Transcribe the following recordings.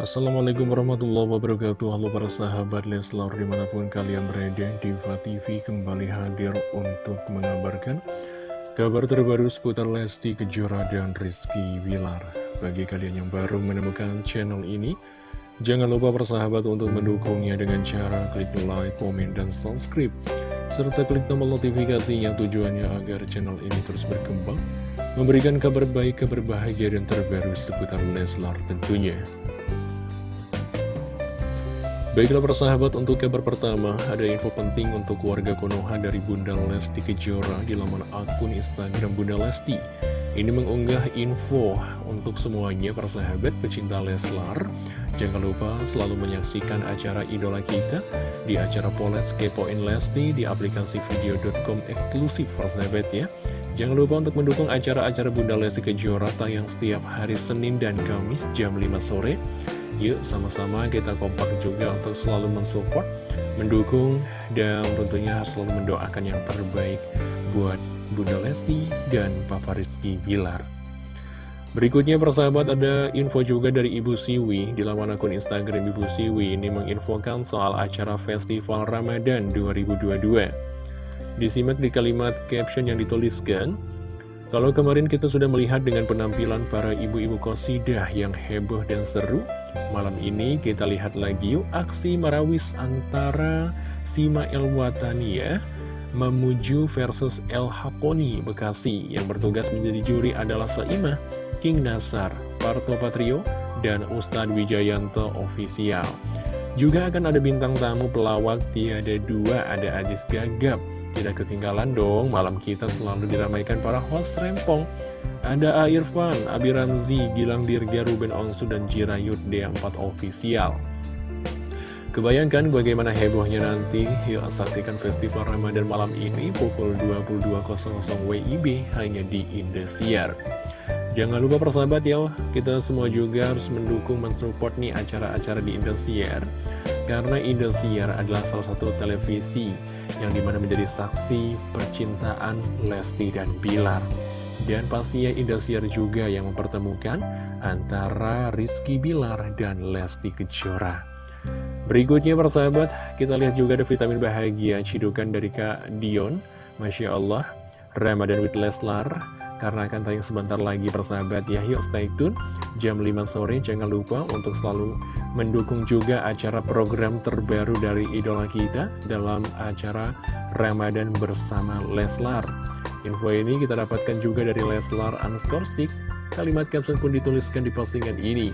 Assalamualaikum warahmatullahi wabarakatuh. Halo para sahabat Leslar di mana pun kalian berada Diva TV kembali hadir untuk mengabarkan Kabar terbaru seputar Lesti Kejora dan Rizky Wilar Bagi kalian yang baru menemukan channel ini Jangan lupa persahabat untuk mendukungnya dengan cara klik like, komen, dan subscribe. Serta klik tombol notifikasi yang tujuannya agar channel ini terus berkembang memberikan kabar baik, kabar bahagia, dan terbaru seputar Leslar tentunya. Baiklah persahabat, untuk kabar pertama, ada info penting untuk warga Konoha dari Bunda Lesti Kejora di laman akun Instagram Bunda Lesti. Ini mengunggah info untuk semuanya persahabat pecinta Leslar. Jangan lupa selalu menyaksikan acara idola kita di acara Poles Kepoin Lesti di aplikasi video.com eksklusif persahabat ya. Jangan lupa untuk mendukung acara-acara Bunda Lesti Kejora tayang setiap hari Senin dan Kamis jam 5 sore Yuk sama-sama kita kompak juga untuk selalu mensupport, mendukung, dan tentunya harus selalu mendoakan yang terbaik buat Bunda Lesti dan Papa Rizky Bilar. Berikutnya persahabat ada info juga dari Ibu Siwi di laman akun Instagram Ibu Siwi ini menginfokan soal acara Festival Ramadan 2022. Disimak di kalimat caption yang dituliskan, kalau kemarin kita sudah melihat dengan penampilan para ibu-ibu kosidah yang heboh dan seru, malam ini kita lihat lagi yuk aksi marawis antara Sima El Watania Memuju versus El Hakoni Bekasi yang bertugas menjadi juri adalah Saimah, King Nasar, Parto Patrio, dan Ustadz Wijayanto Official. Juga akan ada bintang tamu pelawak tiada dua, ada Ajis Gagap, tidak ketinggalan dong, malam kita selalu diramaikan para host rempong. Ada A. Irfan, Abi Ramzi, Gilang Dirga, Ruben Onsu, dan Jirayut D4 Official. Kebayangkan bagaimana hebohnya nanti? Yuk saksikan festival Ramadan malam ini pukul 22.00 WIB hanya di Indosiar. Jangan lupa persahabat ya, kita semua juga harus mendukung, mensupport nih acara-acara di Indosiar. Karena Indosiar adalah salah satu televisi yang di mana menjadi saksi percintaan Lesti dan Bilar. Dan pastinya Indosiar juga yang mempertemukan antara Rizky Bilar dan Lesti Kejora. Berikutnya persahabat, kita lihat juga ada vitamin bahagia cidukan dari Kak Dion. Masya Allah, Ramadan with Leslar karena akan tayang sebentar lagi persahabat ya. Yuk stay tune. Jam 5 sore jangan lupa untuk selalu mendukung juga acara program terbaru dari idola kita dalam acara Ramadan bersama Leslar. Info ini kita dapatkan juga dari Leslar Unskorsik kalimat caption pun dituliskan di postingan ini.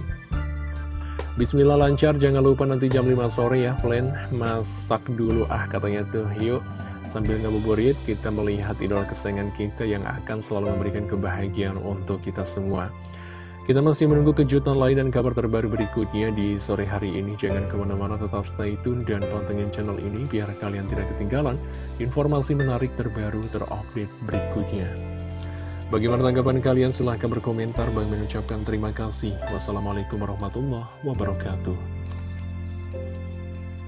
Bismillah lancar, jangan lupa nanti jam 5 sore ya, plan masak dulu. Ah katanya tuh, yuk Sambil ngabuburit, kita melihat idola kesayangan kita yang akan selalu memberikan kebahagiaan untuk kita semua. Kita masih menunggu kejutan lain dan kabar terbaru berikutnya di sore hari ini. Jangan ke mana-mana, tetap stay tune dan pantengin channel ini biar kalian tidak ketinggalan informasi menarik terbaru terupdate berikutnya. Bagaimana tanggapan kalian? Silahkan berkomentar. Bang mengucapkan terima kasih. Wassalamualaikum warahmatullahi wabarakatuh.